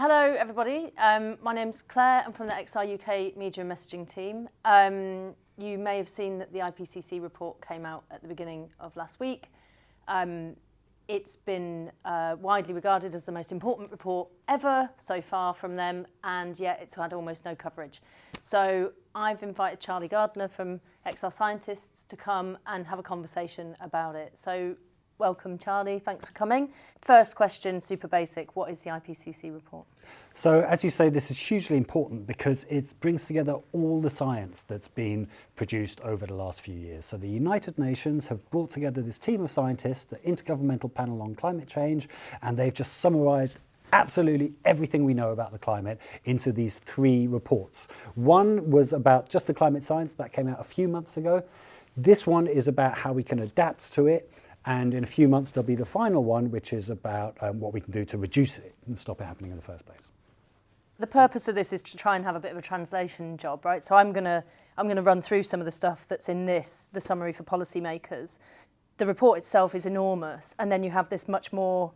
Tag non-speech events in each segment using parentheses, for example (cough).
Hello everybody, um, my name's Claire, I'm from the XR UK Media and Messaging team. Um, you may have seen that the IPCC report came out at the beginning of last week. Um, it's been uh, widely regarded as the most important report ever so far from them and yet it's had almost no coverage. So I've invited Charlie Gardner from XR Scientists to come and have a conversation about it. So Welcome, Charlie. Thanks for coming. First question, super basic. What is the IPCC report? So as you say, this is hugely important because it brings together all the science that's been produced over the last few years. So the United Nations have brought together this team of scientists, the Intergovernmental Panel on Climate Change, and they've just summarized absolutely everything we know about the climate into these three reports. One was about just the climate science that came out a few months ago. This one is about how we can adapt to it and in a few months, there'll be the final one, which is about um, what we can do to reduce it and stop it happening in the first place. The purpose of this is to try and have a bit of a translation job, right? So I'm gonna I'm gonna run through some of the stuff that's in this, the summary for policymakers. The report itself is enormous, and then you have this much more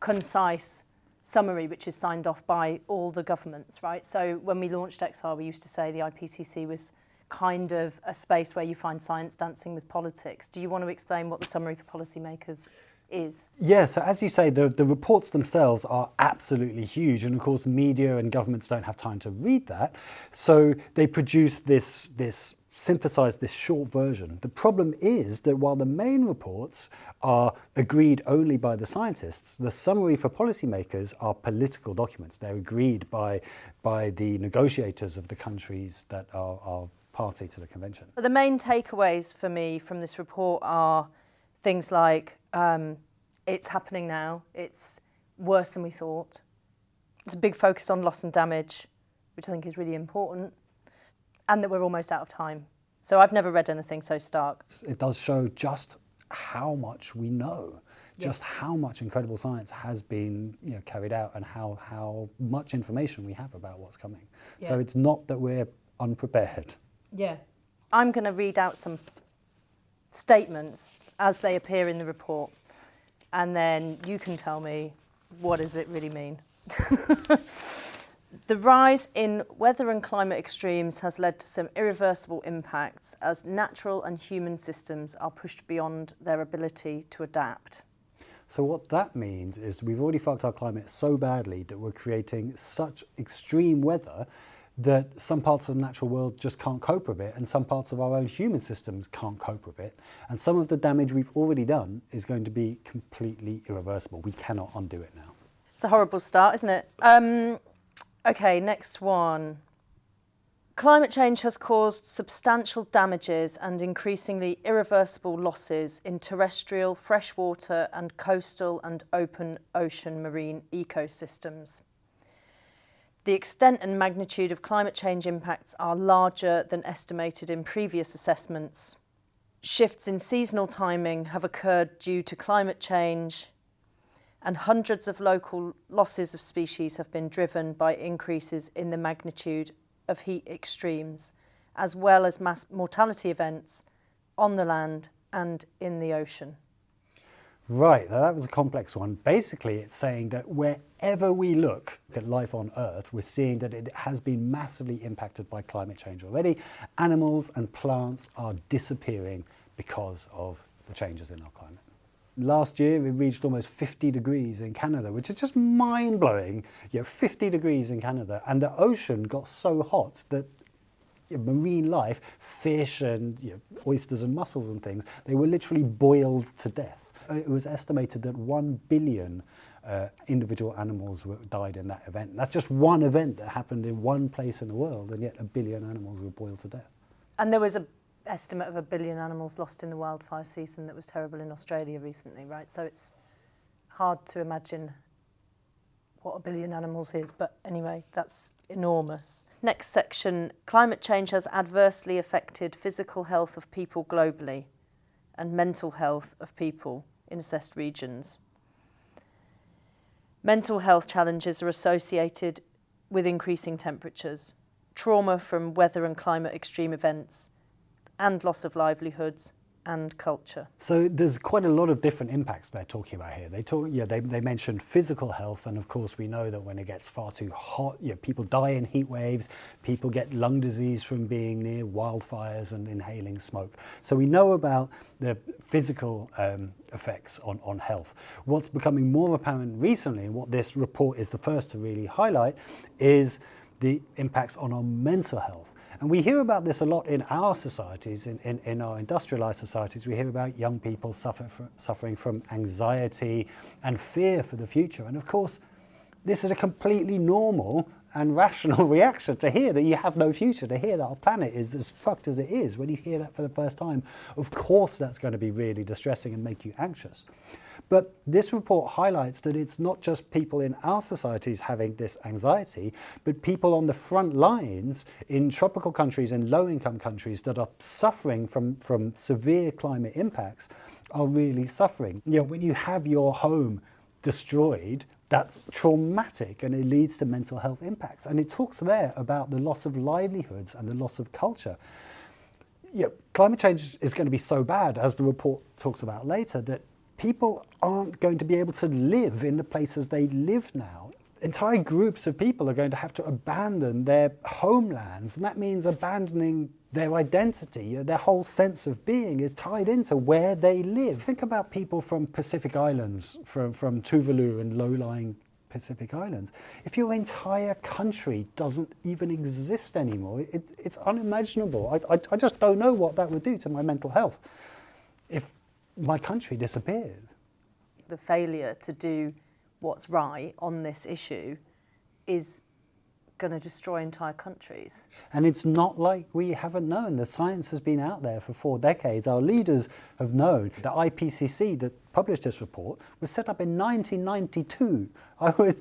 concise summary which is signed off by all the governments, right? So when we launched XR, we used to say the IPCC was kind of a space where you find science dancing with politics. Do you want to explain what the summary for policymakers is? Yeah, so as you say, the, the reports themselves are absolutely huge. And of course, media and governments don't have time to read that. So they produce this, this synthesize this short version. The problem is that while the main reports are agreed only by the scientists, the summary for policymakers are political documents. They're agreed by, by the negotiators of the countries that are, are party to the convention. The main takeaways for me from this report are things like um, it's happening now, it's worse than we thought. It's a big focus on loss and damage, which I think is really important, and that we're almost out of time. So I've never read anything so stark. It does show just how much we know, just yeah. how much incredible science has been you know, carried out and how, how much information we have about what's coming. Yeah. So it's not that we're unprepared. Yeah. I'm going to read out some statements as they appear in the report, and then you can tell me what does it really mean. (laughs) the rise in weather and climate extremes has led to some irreversible impacts as natural and human systems are pushed beyond their ability to adapt. So what that means is we've already fucked our climate so badly that we're creating such extreme weather that some parts of the natural world just can't cope with it and some parts of our own human systems can't cope with it. And some of the damage we've already done is going to be completely irreversible. We cannot undo it now. It's a horrible start, isn't it? Um, okay, next one. Climate change has caused substantial damages and increasingly irreversible losses in terrestrial, freshwater and coastal and open ocean marine ecosystems. The extent and magnitude of climate change impacts are larger than estimated in previous assessments. Shifts in seasonal timing have occurred due to climate change and hundreds of local losses of species have been driven by increases in the magnitude of heat extremes, as well as mass mortality events on the land and in the ocean. Right, now that was a complex one. Basically, it's saying that wherever we look at life on Earth, we're seeing that it has been massively impacted by climate change already. Animals and plants are disappearing because of the changes in our climate. Last year, it reached almost 50 degrees in Canada, which is just mind-blowing. You know, 50 degrees in Canada, and the ocean got so hot that marine life, fish and you know, oysters and mussels and things, they were literally boiled to death. It was estimated that 1 billion uh, individual animals were, died in that event. That's just one event that happened in one place in the world, and yet a billion animals were boiled to death. And there was an estimate of a billion animals lost in the wildfire season that was terrible in Australia recently, right? So it's hard to imagine what a billion animals is, but anyway, that's enormous. Next section, climate change has adversely affected physical health of people globally and mental health of people in assessed regions. Mental health challenges are associated with increasing temperatures, trauma from weather and climate extreme events, and loss of livelihoods, and culture. So there's quite a lot of different impacts they're talking about here. They talk, yeah, they, they mentioned physical health, and of course we know that when it gets far too hot, people die in heat waves, people get lung disease from being near wildfires and inhaling smoke. So we know about the physical um, effects on, on health. What's becoming more apparent recently, and what this report is the first to really highlight, is the impacts on our mental health. And we hear about this a lot in our societies, in, in, in our industrialized societies. We hear about young people suffer from, suffering from anxiety and fear for the future. And of course, this is a completely normal and rational (laughs) reaction to hear that you have no future, to hear that our planet is as fucked as it is. When you hear that for the first time, of course that's going to be really distressing and make you anxious. But this report highlights that it's not just people in our societies having this anxiety, but people on the front lines in tropical countries and low-income countries that are suffering from, from severe climate impacts are really suffering. You know, when you have your home destroyed, that's traumatic and it leads to mental health impacts. And it talks there about the loss of livelihoods and the loss of culture. Yeah, climate change is going to be so bad, as the report talks about later, that people aren't going to be able to live in the places they live now. Entire groups of people are going to have to abandon their homelands, and that means abandoning their identity, uh, their whole sense of being is tied into where they live. Think about people from Pacific Islands, from, from Tuvalu and low-lying Pacific Islands. If your entire country doesn't even exist anymore, it, it's unimaginable. I, I, I just don't know what that would do to my mental health. If my country disappeared. The failure to do what's right on this issue is going to destroy entire countries. And it's not like we haven't known. The science has been out there for four decades. Our leaders have known. The IPCC that published this report was set up in 1992. I was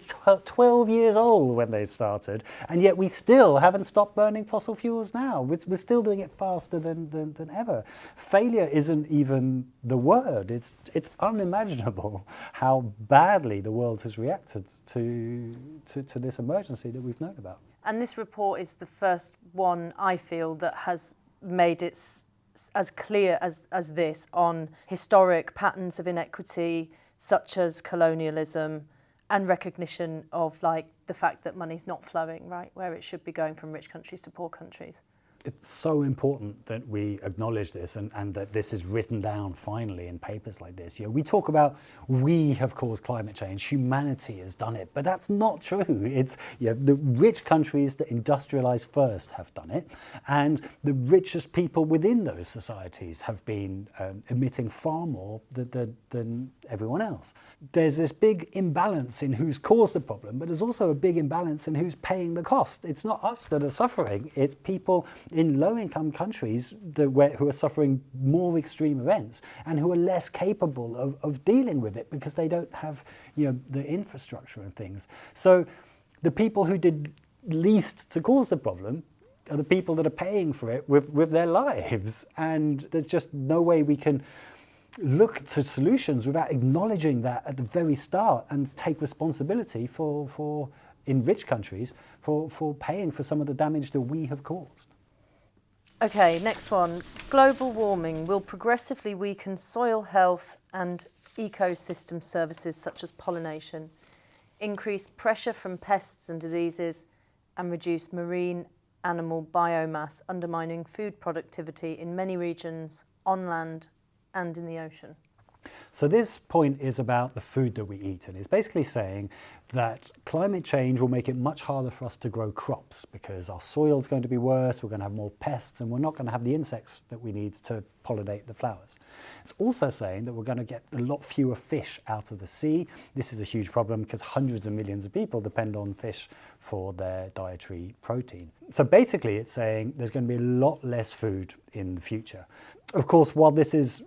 12 years old when they started, and yet we still haven't stopped burning fossil fuels now. We're still doing it faster than, than, than ever. Failure isn't even the word. It's, it's unimaginable how badly the world has reacted to, to, to this emergency that we've known about. And this report is the first one, I feel, that has made its as clear as, as this on historic patterns of inequity, such as colonialism and recognition of like the fact that money's not flowing right where it should be going from rich countries to poor countries. It's so important that we acknowledge this and, and that this is written down finally in papers like this. You know, we talk about we have caused climate change, humanity has done it, but that's not true. It's you know, the rich countries that industrialized first have done it, and the richest people within those societies have been um, emitting far more than, than, than everyone else. There's this big imbalance in who's caused the problem, but there's also a big imbalance in who's paying the cost. It's not us that are suffering, it's people in low-income countries that, where, who are suffering more extreme events and who are less capable of, of dealing with it because they don't have you know, the infrastructure and things. So the people who did least to cause the problem are the people that are paying for it with, with their lives. And there's just no way we can look to solutions without acknowledging that at the very start and take responsibility for, for in rich countries for, for paying for some of the damage that we have caused. Okay, next one. Global warming will progressively weaken soil health and ecosystem services such as pollination, increase pressure from pests and diseases, and reduce marine animal biomass, undermining food productivity in many regions on land and in the ocean. So this point is about the food that we eat and it's basically saying that climate change will make it much harder for us to grow crops because our soil is going to be worse, we're going to have more pests and we're not going to have the insects that we need to pollinate the flowers. It's also saying that we're going to get a lot fewer fish out of the sea. This is a huge problem because hundreds of millions of people depend on fish for their dietary protein. So basically it's saying there's going to be a lot less food in the future. Of course, while this is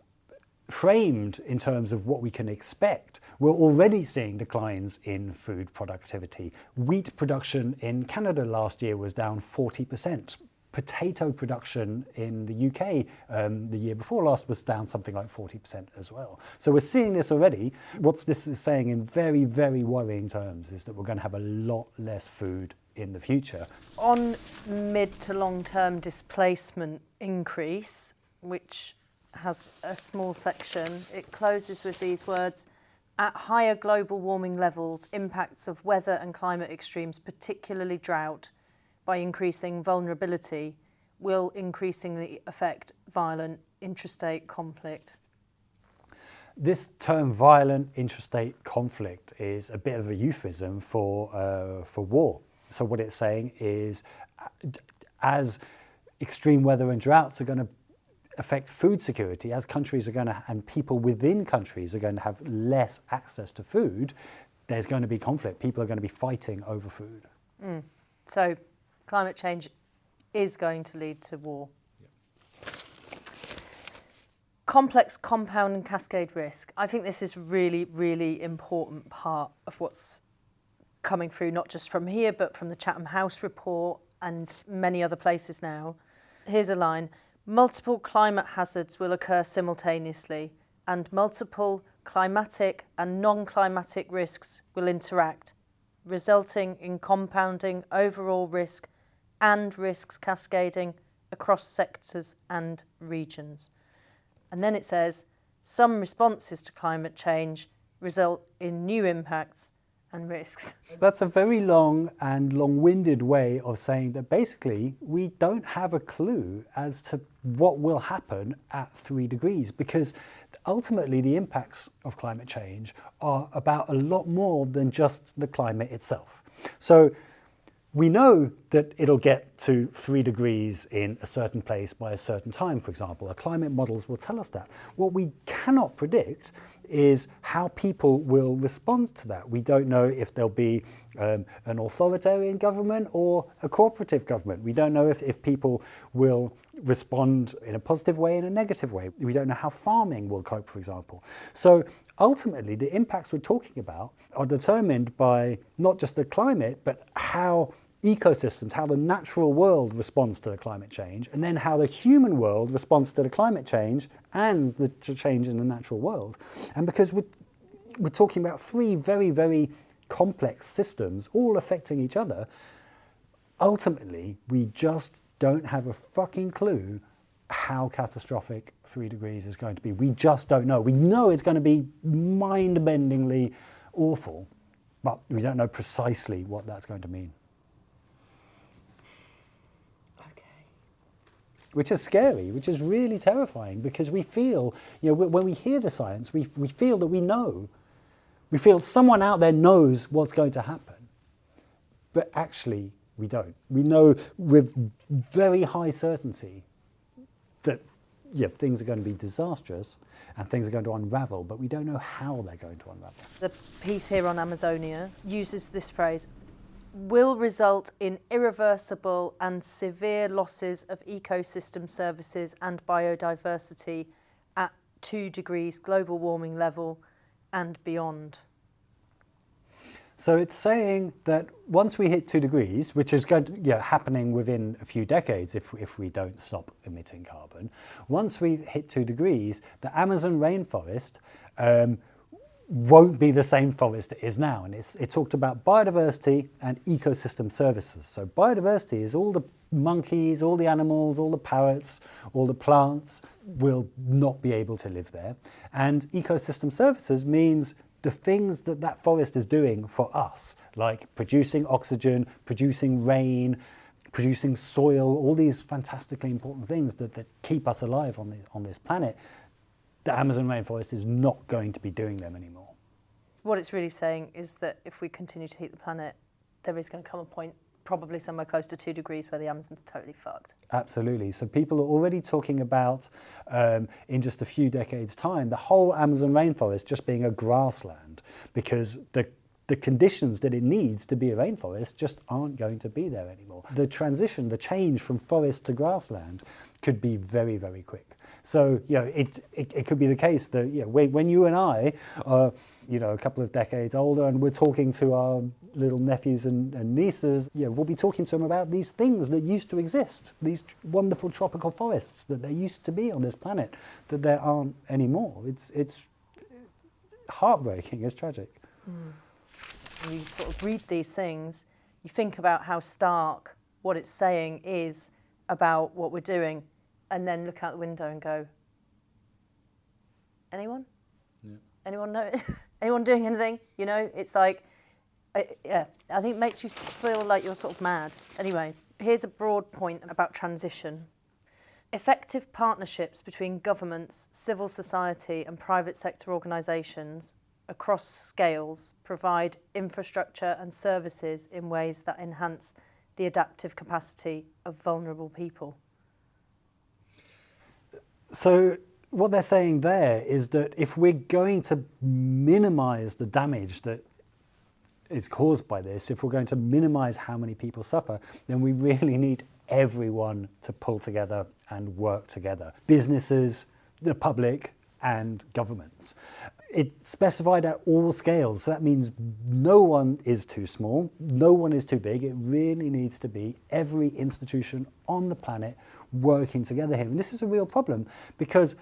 framed in terms of what we can expect, we're already seeing declines in food productivity. Wheat production in Canada last year was down 40%. Potato production in the UK um, the year before last was down something like 40% as well. So we're seeing this already. What this is saying in very, very worrying terms is that we're going to have a lot less food in the future. On mid to long term displacement increase, which has a small section. It closes with these words, at higher global warming levels, impacts of weather and climate extremes, particularly drought, by increasing vulnerability, will increasingly affect violent intrastate conflict. This term violent intrastate conflict is a bit of a euphemism for, uh, for war. So what it's saying is as extreme weather and droughts are going to affect food security, as countries are going to, and people within countries are going to have less access to food, there's going to be conflict. People are going to be fighting over food. Mm. So climate change is going to lead to war complex compound and cascade risk. I think this is really, really important part of what's coming through, not just from here, but from the Chatham House report and many other places now. Here's a line. Multiple climate hazards will occur simultaneously and multiple climatic and non-climatic risks will interact, resulting in compounding overall risk and risks cascading across sectors and regions. And then it says, some responses to climate change result in new impacts and risks. That's a very long and long-winded way of saying that basically we don't have a clue as to what will happen at three degrees because ultimately the impacts of climate change are about a lot more than just the climate itself. So we know that it'll get to three degrees in a certain place by a certain time, for example. Our climate models will tell us that. What we cannot predict is how people will respond to that. We don't know if there'll be um, an authoritarian government or a cooperative government. We don't know if, if people will respond in a positive way, in a negative way. We don't know how farming will cope, for example. So ultimately, the impacts we're talking about are determined by not just the climate, but how ecosystems, how the natural world responds to the climate change, and then how the human world responds to the climate change and the change in the natural world. And because we're, we're talking about three very, very complex systems all affecting each other, ultimately, we just don't have a fucking clue how catastrophic three degrees is going to be. We just don't know. We know it's going to be mind-bendingly awful, but we don't know precisely what that's going to mean. Which is scary, which is really terrifying because we feel, you know, when we hear the science, we, we feel that we know. We feel someone out there knows what's going to happen. But actually, we don't. We know with very high certainty that yeah, things are going to be disastrous and things are going to unravel, but we don't know how they're going to unravel. The piece here on Amazonia uses this phrase, will result in irreversible and severe losses of ecosystem services and biodiversity at two degrees global warming level and beyond. So it's saying that once we hit two degrees, which is going to, yeah, happening within a few decades if, if we don't stop emitting carbon, once we hit two degrees, the Amazon rainforest um, won't be the same forest it is now. And it talked about biodiversity and ecosystem services. So biodiversity is all the monkeys, all the animals, all the parrots, all the plants will not be able to live there. And ecosystem services means the things that that forest is doing for us, like producing oxygen, producing rain, producing soil, all these fantastically important things that, that keep us alive on, the, on this planet, the Amazon rainforest is not going to be doing them anymore. What it's really saying is that if we continue to heat the planet, there is going to come a point probably somewhere close to two degrees where the Amazon's totally fucked. Absolutely. So people are already talking about, um, in just a few decades time, the whole Amazon rainforest just being a grassland because the the conditions that it needs to be a rainforest just aren't going to be there anymore. The transition, the change from forest to grassland could be very, very quick. So, you know, it, it, it could be the case that, you know, when, you and I are, you know, a couple of decades older and we're talking to our little nephews and, and nieces, you know, we'll be talking to them about these things that used to exist, these wonderful tropical forests that there used to be on this planet that there aren't anymore. It's, it's heartbreaking, it's tragic. Mm. You sort of read these things, you think about how stark what it's saying is about what we're doing and then look out the window and go, Anyone? Yeah. Anyone know? (laughs) Anyone doing anything? You know, it's like, yeah, I think it makes you feel like you're sort of mad. Anyway, here's a broad point about transition. Effective partnerships between governments, civil society and private sector organisations across scales provide infrastructure and services in ways that enhance the adaptive capacity of vulnerable people. So what they're saying there is that if we're going to minimize the damage that is caused by this, if we're going to minimize how many people suffer, then we really need everyone to pull together and work together. Businesses, the public, and governments. It specified at all scales, so that means no one is too small, no one is too big. It really needs to be every institution on the planet working together here. And this is a real problem because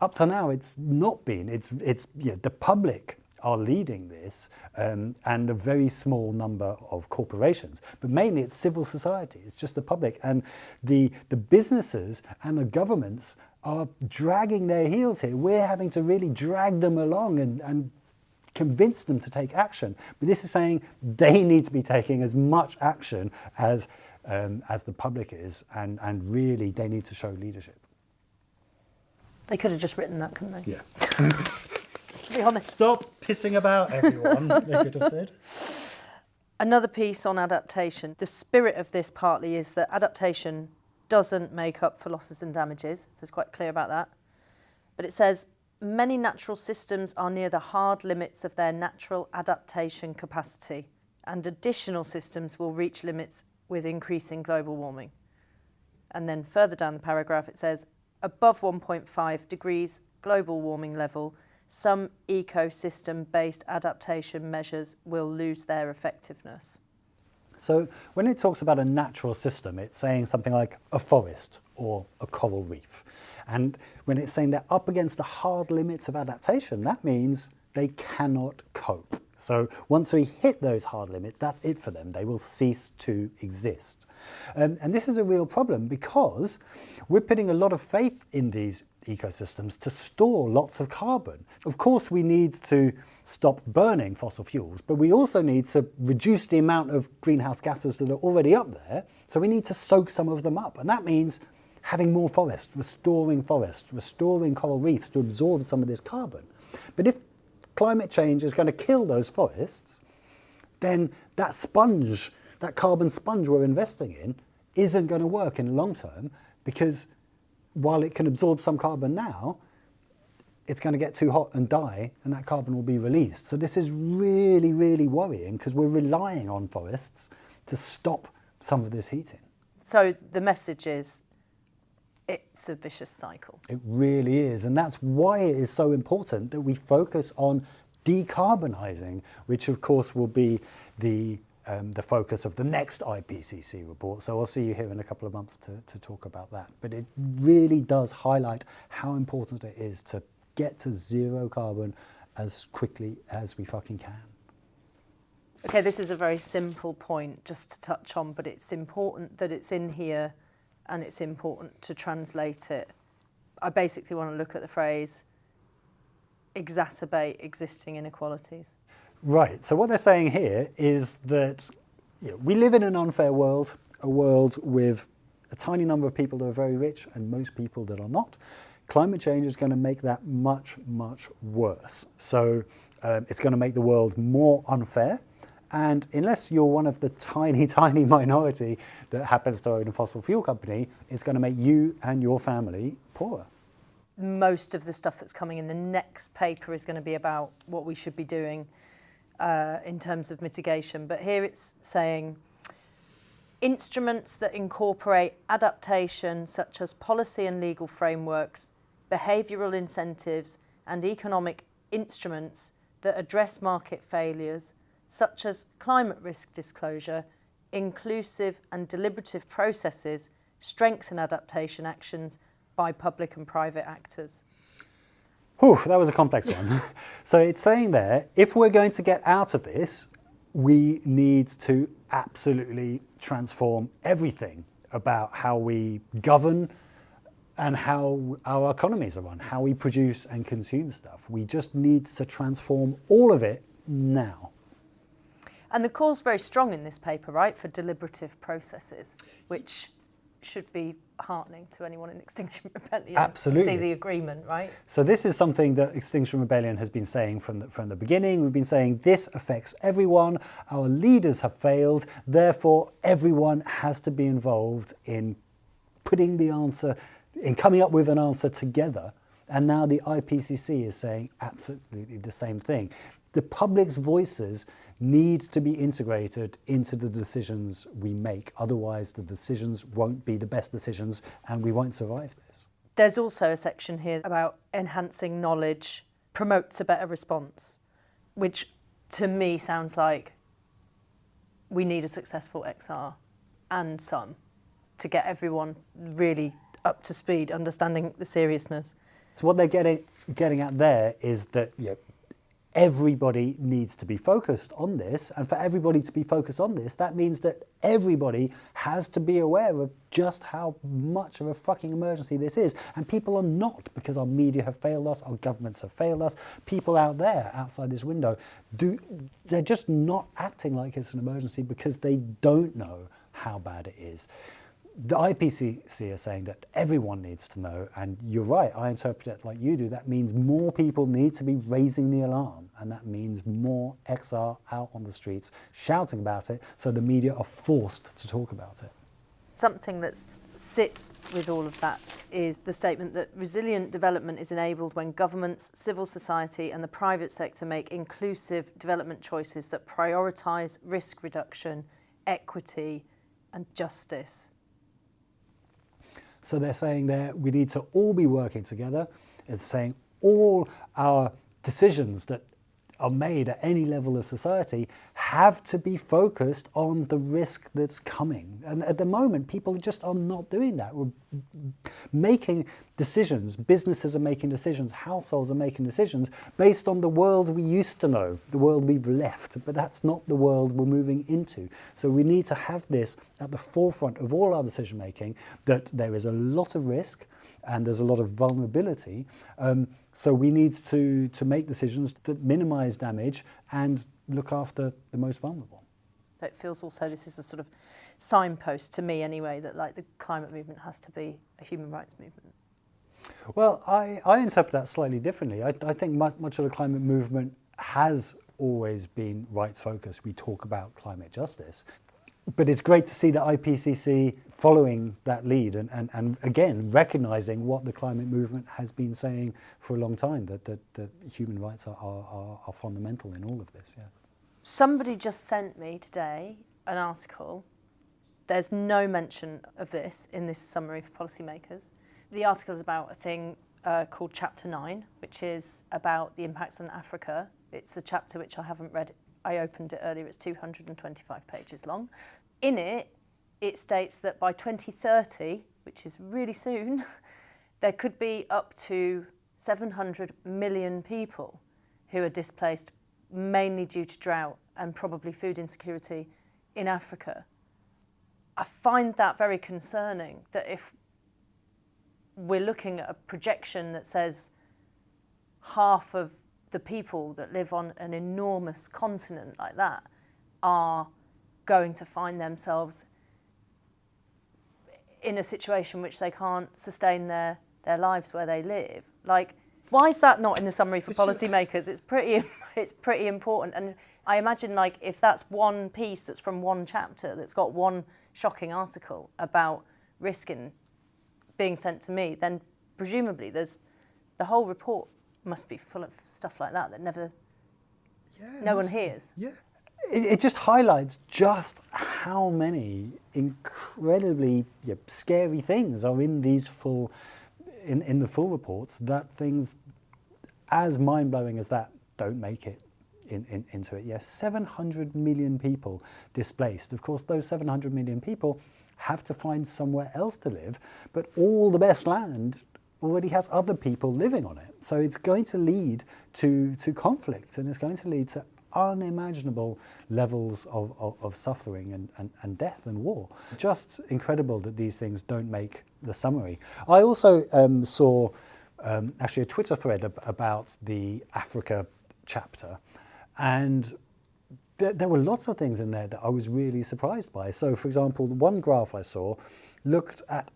up to now it's not been. It's, it's yeah, the public are leading this um, and a very small number of corporations. But mainly it's civil society, it's just the public. And the, the businesses and the governments are dragging their heels here. We're having to really drag them along and, and convince them to take action. But this is saying they need to be taking as much action as, um, as the public is, and, and really they need to show leadership. They could have just written that, couldn't they? Yeah. (laughs) be honest. Stop pissing about everyone, they could have said. Another piece on adaptation. The spirit of this partly is that adaptation doesn't make up for losses and damages, so it's quite clear about that. But it says, many natural systems are near the hard limits of their natural adaptation capacity, and additional systems will reach limits with increasing global warming. And then further down the paragraph it says, above 1.5 degrees global warming level, some ecosystem-based adaptation measures will lose their effectiveness. So when it talks about a natural system, it's saying something like a forest or a coral reef. And when it's saying they're up against the hard limits of adaptation, that means they cannot cope. So once we hit those hard limits, that's it for them. They will cease to exist. Um, and this is a real problem because we're putting a lot of faith in these ecosystems to store lots of carbon. Of course, we need to stop burning fossil fuels, but we also need to reduce the amount of greenhouse gases that are already up there. So we need to soak some of them up. And that means having more forest, restoring forest, restoring coral reefs to absorb some of this carbon. But if climate change is going to kill those forests, then that sponge, that carbon sponge we're investing in, isn't going to work in the long term because while it can absorb some carbon now, it's going to get too hot and die and that carbon will be released. So this is really, really worrying because we're relying on forests to stop some of this heating. So the message is it's a vicious cycle. It really is. And that's why it is so important that we focus on decarbonising, which of course will be the um, the focus of the next IPCC report. So I'll see you here in a couple of months to, to talk about that. But it really does highlight how important it is to get to zero carbon as quickly as we fucking can. Okay, this is a very simple point just to touch on, but it's important that it's in here and it's important to translate it. I basically want to look at the phrase exacerbate existing inequalities. Right. So what they're saying here is that you know, we live in an unfair world, a world with a tiny number of people that are very rich and most people that are not. Climate change is going to make that much, much worse. So um, it's going to make the world more unfair. And unless you're one of the tiny, (laughs) tiny minority that happens to own a fossil fuel company, it's going to make you and your family poorer. Most of the stuff that's coming in the next paper is going to be about what we should be doing uh, in terms of mitigation, but here it's saying instruments that incorporate adaptation such as policy and legal frameworks, behavioural incentives and economic instruments that address market failures such as climate risk disclosure, inclusive and deliberative processes strengthen adaptation actions by public and private actors. Whew, that was a complex one. (laughs) so it's saying there, if we're going to get out of this, we need to absolutely transform everything about how we govern and how our economies are run, how we produce and consume stuff. We just need to transform all of it now. And the call's very strong in this paper, right, for deliberative processes, which should be heartening to anyone in Extinction (laughs) Rebellion Absolutely. to see the agreement, right? So this is something that Extinction Rebellion has been saying from the, from the beginning. We've been saying this affects everyone. Our leaders have failed. Therefore, everyone has to be involved in putting the answer, in coming up with an answer together. And now the IPCC is saying absolutely the same thing. The public's voices need to be integrated into the decisions we make. Otherwise, the decisions won't be the best decisions and we won't survive this. There's also a section here about enhancing knowledge promotes a better response, which to me sounds like we need a successful XR and some to get everyone really up to speed, understanding the seriousness. So what they're getting getting at there is that you know, everybody needs to be focused on this. And for everybody to be focused on this, that means that everybody has to be aware of just how much of a fucking emergency this is. And people are not because our media have failed us, our governments have failed us. People out there, outside this window, do they're just not acting like it's an emergency because they don't know how bad it is the IPCC is saying that everyone needs to know, and you're right, I interpret it like you do. That means more people need to be raising the alarm, and that means more XR out on the streets shouting about it, so the media are forced to talk about it. Something that sits with all of that is the statement that resilient development is enabled when governments, civil society and the private sector make inclusive development choices that prioritise risk reduction, equity and justice. So they're saying that we need to all be working together. It's saying all our decisions that are made at any level of society have to be focused on the risk that's coming. And at the moment, people just are not doing that. We're making decisions, businesses are making decisions, households are making decisions based on the world we used to know, the world we've left, but that's not the world we're moving into. So we need to have this at the forefront of all our decision making, that there is a lot of risk and there's a lot of vulnerability. Um, so we need to, to make decisions that minimize damage and look after the most vulnerable. So it feels also this is a sort of signpost to me anyway that like the climate movement has to be a human rights movement. Well, I, I interpret that slightly differently. I, I think much, much of the climate movement has always been rights focused. We talk about climate justice. But it's great to see the IPCC following that lead and, and, and again, recognizing what the climate movement has been saying for a long time, that, that, that human rights are, are, are fundamental in all of this. Yeah. Somebody just sent me today an article. There's no mention of this in this summary for policymakers. The article is about a thing uh, called Chapter 9, which is about the impacts on Africa. It's a chapter which I haven't read I opened it earlier, it's 225 pages long. In it, it states that by 2030, which is really soon, (laughs) there could be up to 700 million people who are displaced mainly due to drought and probably food insecurity in Africa. I find that very concerning that if we're looking at a projection that says half of the people that live on an enormous continent like that are going to find themselves in a situation which they can't sustain their, their lives where they live. Like, why is that not in the summary for policymakers? It's pretty, (laughs) it's pretty important. And I imagine like if that's one piece that's from one chapter that's got one shocking article about risk in being sent to me, then presumably there's the whole report must be full of stuff like that that never, yeah, no one hears. Yeah. It, it, just highlights just how many incredibly yeah, scary things are in these full, in, in the full reports that things as mind-blowing as that don't make it in, in, into it. Yes, 700 million people displaced. Of course, those 700 million people have to find somewhere else to live, but all the best land already has other people living on it. So it's going to lead to, to conflict and it's going to lead to unimaginable levels of, of, of suffering and, and, and, death and war. Just incredible that these things don't make the summary. I also um, saw um, actually a Twitter thread ab about the Africa chapter and there, there, were lots of things in there that I was really surprised by. So for example, one graph I saw looked at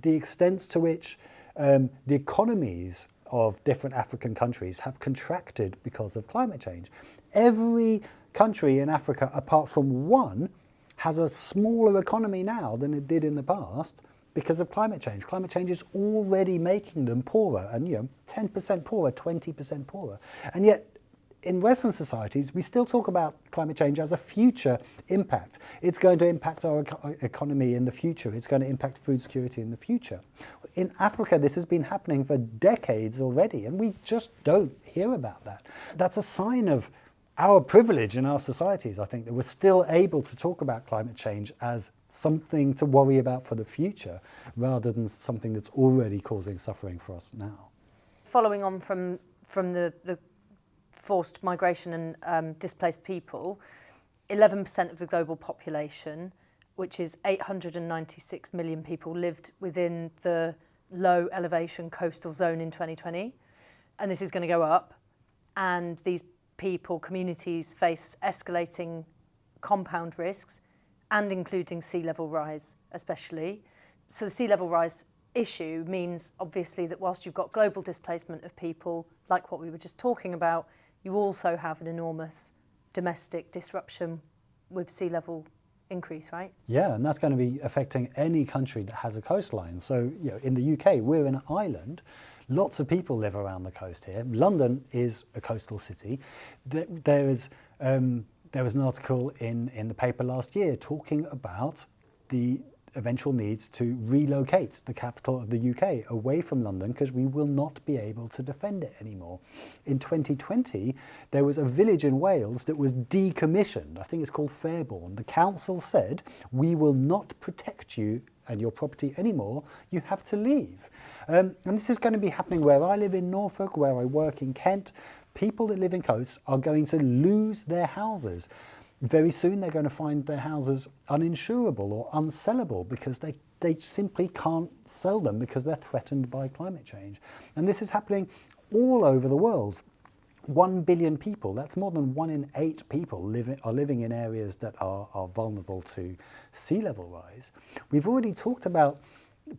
the extent to which um, the economies of different African countries have contracted because of climate change. Every country in Africa, apart from one, has a smaller economy now than it did in the past because of climate change. Climate change is already making them poorer and you know 10% poorer, 20% poorer. And yet in Western societies, we still talk about climate change as a future impact. It's going to impact our economy in the future. It's going to impact food security in the future. In Africa, this has been happening for decades already, and we just don't hear about that. That's a sign of our privilege in our societies, I think, that we're still able to talk about climate change as something to worry about for the future, rather than something that's already causing suffering for us now. Following on from, from the, the forced migration and um, displaced people, 11% of the global population, which is 896 million people, lived within the low elevation coastal zone in 2020. And this is going to go up. And these people, communities face escalating compound risks and including sea level rise, especially. So the sea level rise issue means obviously that whilst you've got global displacement of people, like what we were just talking about, you also have an enormous domestic disruption with sea level increase, right? Yeah, and that's going to be affecting any country that has a coastline. So, you know, in the UK, we're an island. Lots of people live around the coast here. London is a coastal city. There is um, there was an article in in the paper last year talking about the eventual needs to relocate the capital of the UK away from London because we will not be able to defend it anymore. In 2020, there was a village in Wales that was decommissioned. I think it's called Fairbourne. The council said, we will not protect you and your property anymore. You have to leave. Um, and this is going to be happening where I live in Norfolk, where I work in Kent. People that live in coasts are going to lose their houses very soon they're going to find their houses uninsurable or unsellable because they, they simply can't sell them because they're threatened by climate change. And this is happening all over the world. One billion people, that's more than one in eight people live, are living in areas that are, are vulnerable to sea level rise. We've already talked about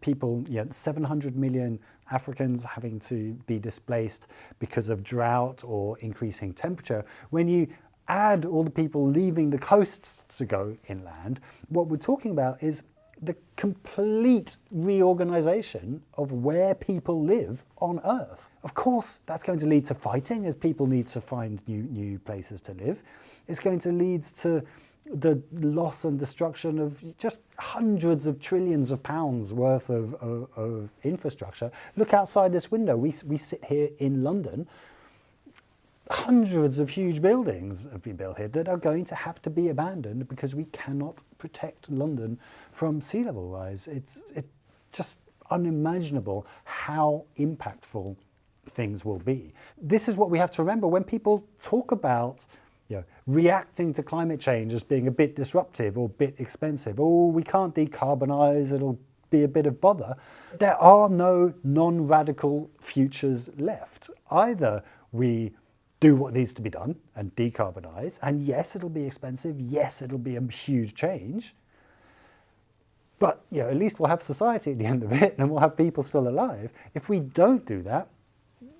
people, yeah, 700 million Africans having to be displaced because of drought or increasing temperature. When you add all the people leaving the coasts to go inland, what we're talking about is the complete reorganization of where people live on Earth. Of course, that's going to lead to fighting as people need to find new, new places to live. It's going to lead to the loss and destruction of just hundreds of trillions of pounds worth of, of, of infrastructure. Look outside this window. We, we sit here in London hundreds of huge buildings have been built here that are going to have to be abandoned because we cannot protect London from sea level rise. It's, it's just unimaginable how impactful things will be. This is what we have to remember when people talk about you know, reacting to climate change as being a bit disruptive or a bit expensive. Oh, we can't decarbonize, it'll be a bit of bother. There are no non-radical futures left. Either we do what needs to be done and decarbonize. And yes, it'll be expensive. Yes, it'll be a huge change. But you know, at least we'll have society at the end of it and we'll have people still alive. If we don't do that,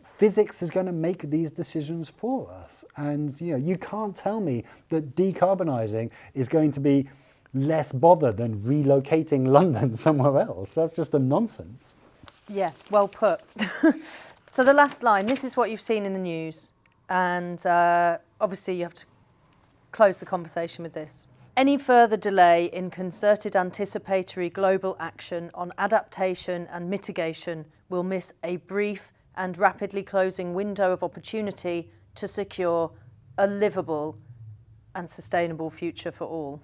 physics is going to make these decisions for us. And you know, you can't tell me that decarbonizing is going to be less bother than relocating (laughs) London somewhere else. That's just a nonsense. Yeah, well put. (laughs) so the last line, this is what you've seen in the news. And uh, obviously you have to close the conversation with this. Any further delay in concerted anticipatory global action on adaptation and mitigation will miss a brief and rapidly closing window of opportunity to secure a livable and sustainable future for all.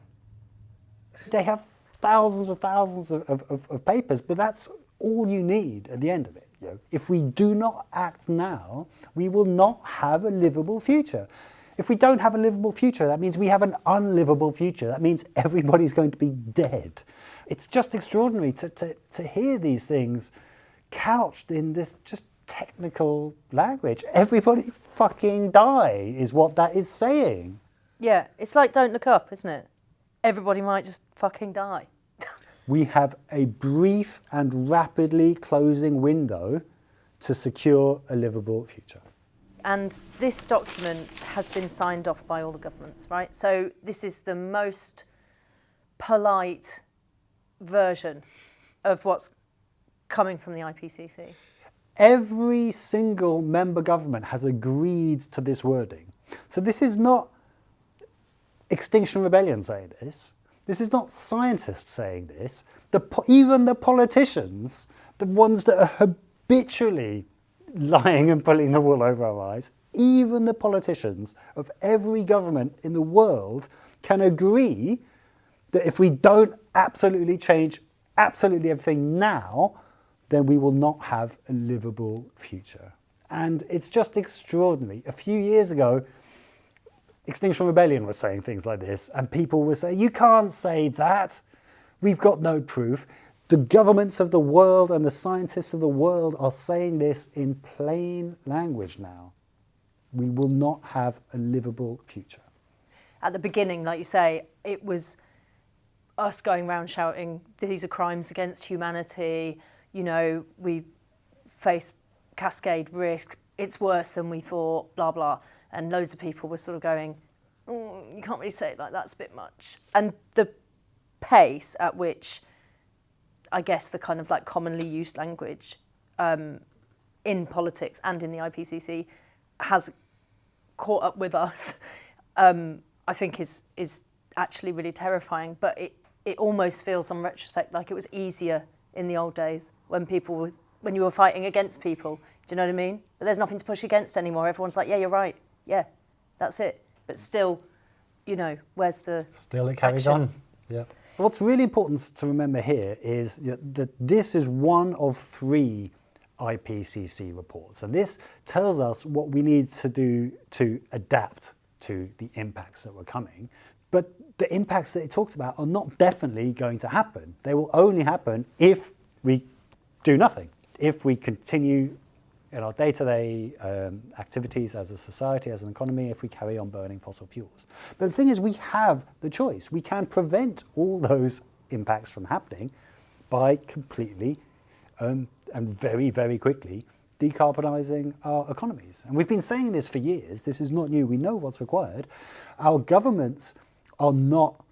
They have thousands and thousands of, of, of papers, but that's all you need at the end of it. You know, if we do not act now, we will not have a livable future. If we don't have a livable future, that means we have an unlivable future. That means (laughs) everybody's going to be dead. It's just extraordinary to, to, to hear these things couched in this just technical language. Everybody (laughs) fucking die is what that is saying. Yeah, it's like don't look up, isn't it? Everybody might just fucking die. We have a brief and rapidly closing window to secure a livable future. And this document has been signed off by all the governments, right? So this is the most polite version of what's coming from the IPCC. Every single member government has agreed to this wording. So this is not Extinction Rebellion saying this. This is not scientists saying this. The, even the politicians, the ones that are habitually lying and pulling the wool over our eyes, even the politicians of every government in the world can agree that if we don't absolutely change absolutely everything now, then we will not have a livable future. And it's just extraordinary. A few years ago, Extinction Rebellion was saying things like this, and people were saying, you can't say that. We've got no proof. The governments of the world and the scientists of the world are saying this in plain language now. We will not have a livable future. At the beginning, like you say, it was us going around shouting, these are crimes against humanity, you know, we face cascade risk, it's worse than we thought, blah, blah. And loads of people were sort of going, mm, you can't really say it like that's a bit much. And the pace at which, I guess, the kind of like commonly used language um, in politics and in the IPCC has caught up with us, (laughs) um, I think is is actually really terrifying. But it it almost feels, on retrospect, like it was easier in the old days when people was when you were fighting against people. Do you know what I mean? But there's nothing to push against anymore. Everyone's like, yeah, you're right. Yeah, that's it. But still, you know, where's the still it carries action? on. Yeah. What's really important to remember here is that this is one of three IPCC reports. And this tells us what we need to do to adapt to the impacts that were coming. But the impacts that it talks about are not definitely going to happen. They will only happen if we do nothing, if we continue in our day-to-day -day, um, activities as a society, as an economy, if we carry on burning fossil fuels. But the thing is, we have the choice. We can prevent all those impacts from happening by completely um, and very, very quickly decarbonising our economies. And we've been saying this for years. This is not new. We know what's required. Our governments are not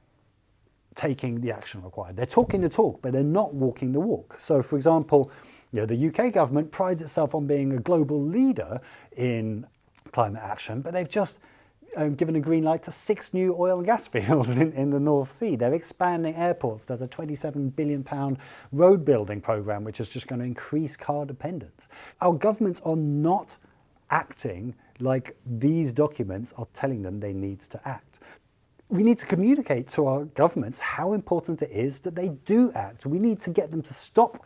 taking the action required. They're talking the talk, but they're not walking the walk. So, for example, you know, the UK government prides itself on being a global leader in climate action, but they've just um, given a green light to six new oil and gas (laughs) fields in, in the North Sea. They're expanding airports. There's a 27 billion pound road building program, which is just going to increase car dependence. Our governments are not acting like these documents are telling them they need to act. We need to communicate to our governments how important it is that they do act. We need to get them to stop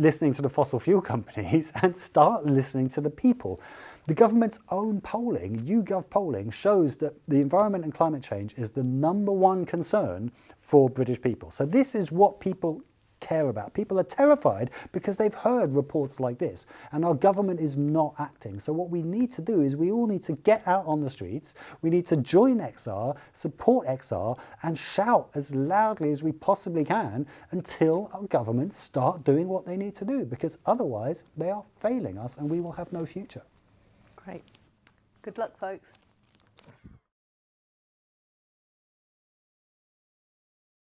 listening to the fossil fuel (laughs) companies and start listening to the people. The government's own polling, YouGov polling, shows that the environment and climate change is the number one concern for British people. So this is what people care about. People are terrified because they've heard reports like this and our government is not acting. So what we need to do is we all need to get out on the streets, we need to join XR, support XR and shout as loudly as we possibly can until our governments start doing what they need to do because otherwise they are failing us and we will have no future. Great. Good luck folks.